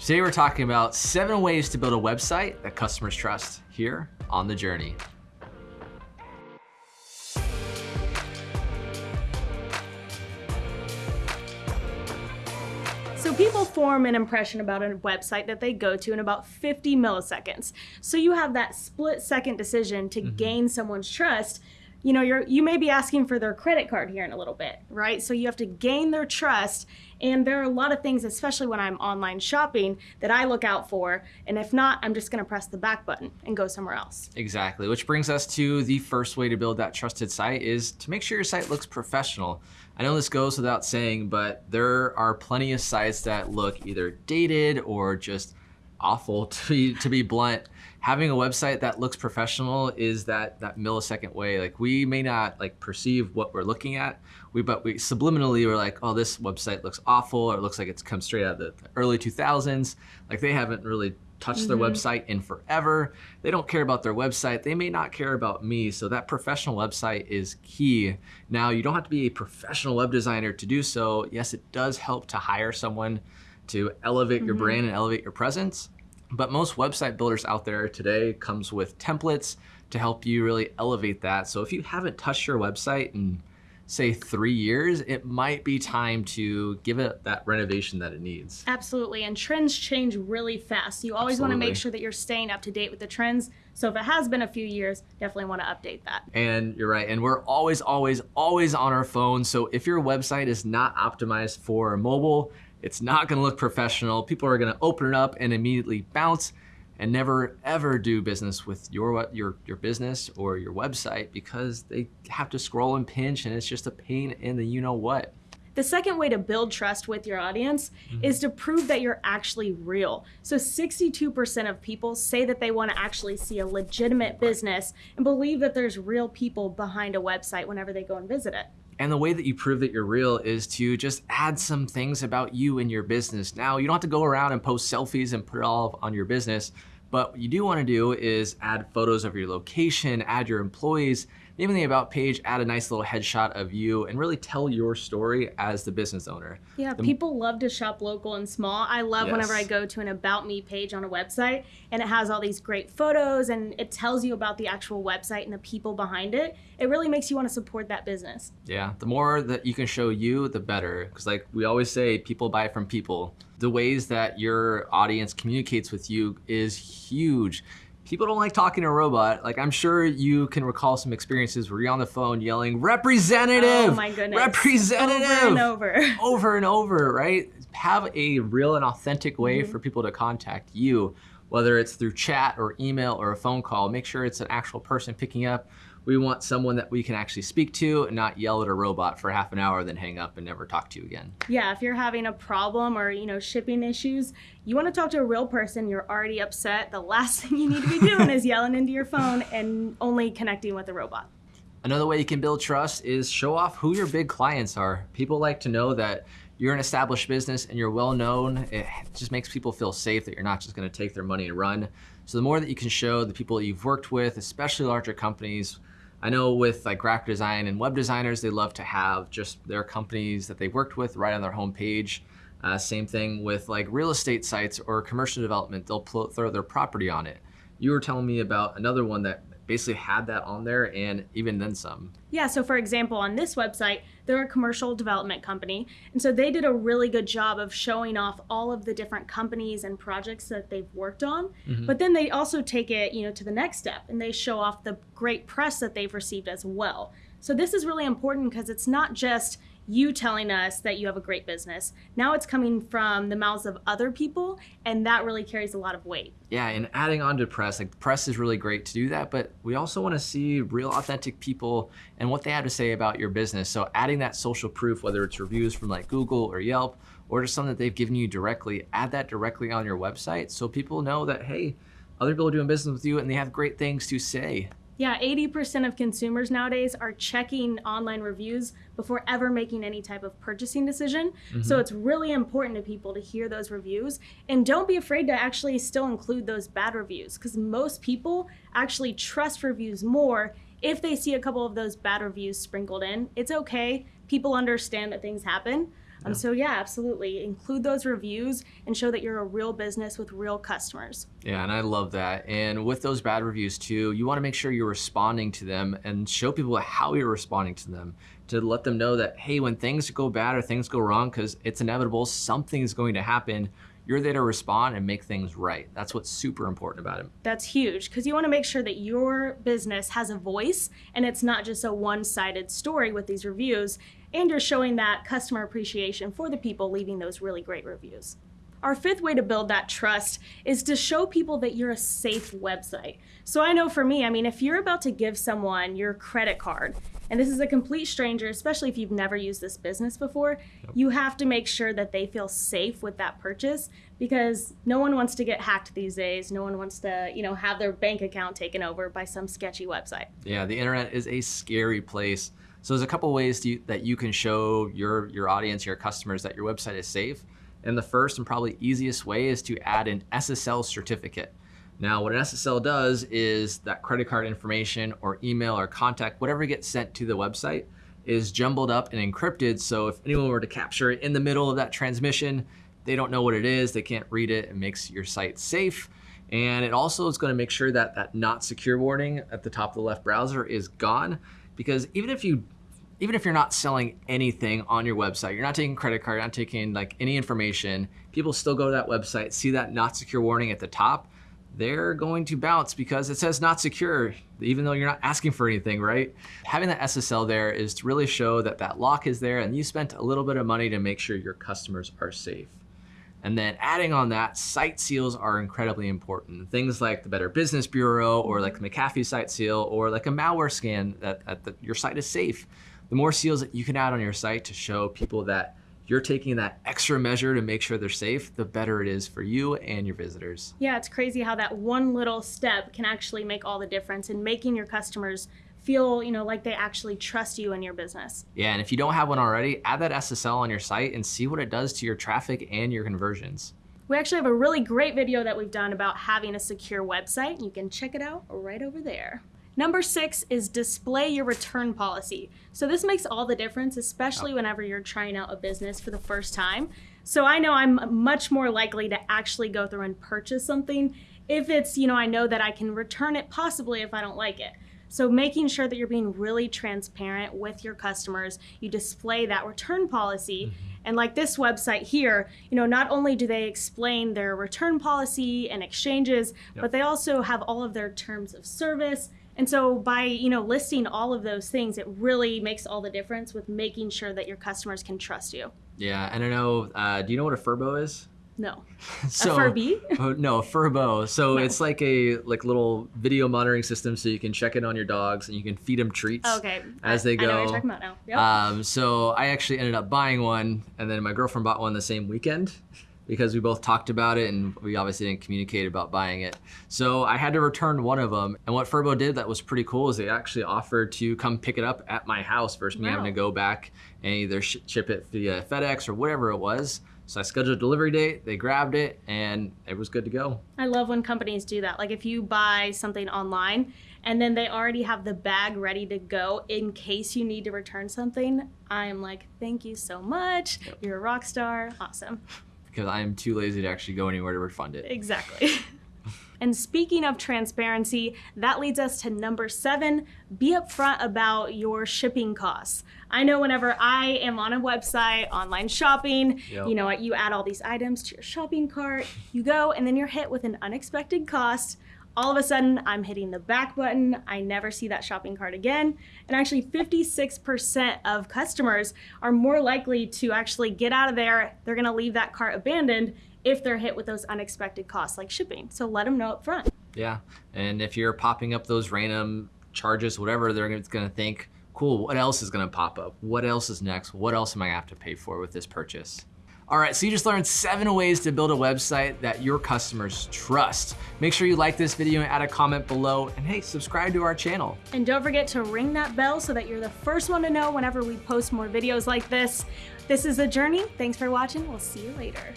Today we're talking about seven ways to build a website that customers trust here on The Journey. So people form an impression about a website that they go to in about 50 milliseconds. So you have that split second decision to mm -hmm. gain someone's trust you know, you're you may be asking for their credit card here in a little bit, right? So you have to gain their trust. And there are a lot of things, especially when I'm online shopping, that I look out for. And if not, I'm just gonna press the back button and go somewhere else. Exactly, which brings us to the first way to build that trusted site is to make sure your site looks professional. I know this goes without saying, but there are plenty of sites that look either dated or just awful to be, to be blunt having a website that looks professional is that that millisecond way. Like we may not like perceive what we're looking at, we but we subliminally we're like, oh, this website looks awful, or it looks like it's come straight out of the early 2000s. Like they haven't really touched mm -hmm. their mm-hmm. website in forever. They don't care about their website. They may not care about me. So that professional website is key. Now you don't have to be a professional web designer to do so. Yes, it does help to hire someone to elevate mm -hmm. your mm-hmm. brand and elevate your presence. But most website builders out there today comes with templates to help you really elevate that. So if you haven't touched your website in say three years, it might be time to give it that renovation that it needs. Absolutely, and trends change really fast. You always want to make sure that you're staying up to date with the trends. So if it has been a few years, definitely want to update that. And you're right, and we're always, always, always on our phones. So if your website is not optimized for mobile, it's not gonna look professional. People are gonna open it up and immediately bounce and never ever do business with your, your, your business or your website because they have to scroll and pinch and it's just a pain in the you know what. The second way to build trust with your audience mm -hmm. is to prove that you're actually real. So 62% of people say that they want to actually see a legitimate business and believe that there's real people behind a website whenever they go and visit it. And the way that you prove that you're real is to just add some things about you and your business. Now, you don't have to go around and post selfies and put it all on your business, but what you do wanna do is add photos of your location, add your employees, maybe in the About page, add a nice little headshot of you and really tell your story as the business owner. Yeah, the, people love to shop local and small. I love yes. whenever I go to an About Me page on a website and it has all these great photos and it tells you about the actual website and the people behind it. It really makes you want to support that business. Yeah, the more that you can show you, the better. Because like we always say, people buy from people the ways that your audience communicates with you is huge. People don't like talking to a robot. Like I'm sure you can recall some experiences where you're on the phone yelling, representative! Oh my goodness. Representative! Over and over. over and over, right? Have a real and authentic way mm -hmm. for people to contact you, whether it's through chat or email or a phone call. Make sure it's an actual person picking up we want someone that we can actually speak to and not yell at a robot for half an hour, then hang up and never talk to you again. Yeah, if you're having a problem or, you know, shipping issues, you want to talk to a real person, you're already upset. The last thing you need to be doing is yelling into your phone and only connecting with a robot. Another way you can build trust is show off who your big clients are. People like to know that you're an established business and you're well known. It just makes people feel safe that you're not just gonna take their money and run. So the more that you can show the people that you've worked with, especially larger companies, I know with like graphic design and web designers, they love to have just their companies that they worked with right on their homepage. Uh, same thing with like real estate sites or commercial development, they'll throw their property on it. You were telling me about another one that basically had that on there and even then some. Yeah, so for example, on this website, they're a commercial development company. And so they did a really good job of showing off all of the different companies and projects that they've worked on. Mm-hmm. But then they also take it, you know, to the next step and they show off the great press that they've received as well. So this is really important because it's not just you telling us that you have a great business. Now it's coming from the mouths of other people, and that really carries a lot of weight. Yeah, and adding on to press, like press is really great to do that, but we also want to see real authentic people and what they have to say about your business. So adding that social proof, whether it's reviews from like Google or Yelp, or just something that they've given you directly, add that directly on your website so people know that, hey, other people are doing business with you and they have great things to say. Yeah, 80% of consumers nowadays are checking online reviews before ever making any type of purchasing decision. Mm-hmm. So it's really important to people to hear those reviews and don't be afraid to actually still include those bad reviews because most people actually trust reviews more if they see a couple of those bad reviews sprinkled in. It's okay. People understand that things happen. Um, Yeah. So yeah, absolutely. Include those reviews and show that you're a real business with real customers. Yeah, and I love that. And with those bad reviews too, you want to make sure you're responding to them and show people how you're responding to them to let them know that, hey, when things go bad or things go wrong, because it's inevitable, something's going to happen, you're there to respond and make things right. That's what's super important about it. That's huge because you want to make sure that your business has a voice and it's not just a one sided story with these reviews. And you're showing that customer appreciation for the people leaving those really great reviews. Our fifth way to build that trust is to show people that you're a safe website. So I know for me, I mean, if you're about to give someone your credit card, and this is a complete stranger, especially if you've never used this business before, you have to make sure that they feel safe with that purchase because no one wants to get hacked these days. No one wants to, you know, have their bank account taken over by some sketchy website. Yeah, the internet is a scary place. So there's a couple ways to, that you can show your your audience, your customers that your website is safe. And the first and probably easiest way is to add an SSL certificate. Now, what an SSL does is that credit card information or email or contact, whatever gets sent to the website, is jumbled up and encrypted. So if anyone were to capture it in the middle of that transmission, they don't know what it is, they can't read it, it makes your site safe. And it also is going to make sure that that not secure warning at the top of the left browser is gone because even if you even if you're not selling anything on your website, you're not taking credit card, you're not taking like any information, people still go to that website, see that not secure warning at the top, they're going to bounce because it says not secure, even though you're not asking for anything, right? Having that SSL there is to really show that that lock is there and you spent a little bit of money to make sure your customers are safe. And then adding on that, site seals are incredibly important. Things like the Better Business Bureau or like the McAfee site seal or like a malware scan that, that, that your site is safe. The more seals that you can add on your site to show people that you're taking that extra measure to make sure they're safe, the better it is for you and your visitors. Yeah, it's crazy how that one little step can actually make all the difference in making your customers feel, you know, like they actually trust you and your business. Yeah, and if you don't have one already, add that SSL on your site and see what it does to your traffic and your conversions. We actually have a really great video that we've done about having a secure website. You can check it out right over there. Number six is display your return policy. So this makes all the difference, especially whenever you're trying out a business for the first time. So I know I'm much more likely to actually go through and purchase something if it's, you know, I know that I can return it possibly if I don't like it. So making sure that you're being really transparent with your customers, you display that return policy. Mm-hmm. And like this website here, you know, not only do they explain their return policy and exchanges, Yep. but they also have all of their terms of service. And so by, you know, listing all of those things, it really makes all the difference with making sure that your customers can trust you. Yeah, and I know, uh, do you know what a Furbo is? No. So, a Furby? Oh, no, a Furbo. So No. it's like a like little video monitoring system, so you can check in on your dogs and you can feed them treats Okay. as I- they I know what go. you're talking about now. Yep. Um, so I actually ended up buying one, and then my girlfriend bought one the same weekend because we both talked about it and we obviously didn't communicate about buying it. So I had to return one of them. And what Furbo did that was pretty cool is they actually offered to come pick it up at my house versus me having to go back and either ship it via FedEx or whatever it was. So I scheduled a delivery date, they grabbed it, and it was good to go. I love when companies do that. Like if you buy something online and then they already have the bag ready to go in case you need to return something, I am like, thank you so much. Yep. You're a rock star. Awesome. Because I am too lazy to actually go anywhere to refund it. Exactly. and speaking of transparency, that leads us to number seven be upfront about your shipping costs. I know whenever I am on a website, online shopping, Yep. you know, you add all these items to your shopping cart, you go, and then you're hit with an unexpected cost. All of a sudden, I'm hitting the back button. I never see that shopping cart again. And actually, 56% of customers are more likely to actually get out of there. They're going to leave that cart abandoned if they're hit with those unexpected costs like shipping. So let them know up front. Yeah, and if you're popping up those random charges, whatever, they're going to think, cool, what else is going to pop up? What else is next? What else am I going to have to pay for with this purchase? All right, so you just learned seven ways to build a website that your customers trust. Make sure you like this video and add a comment below, and hey, subscribe to our channel. And don't forget to ring that bell so that you're the first one to know whenever we post more videos like this. This is The Journey. Thanks for watching. We'll see you later.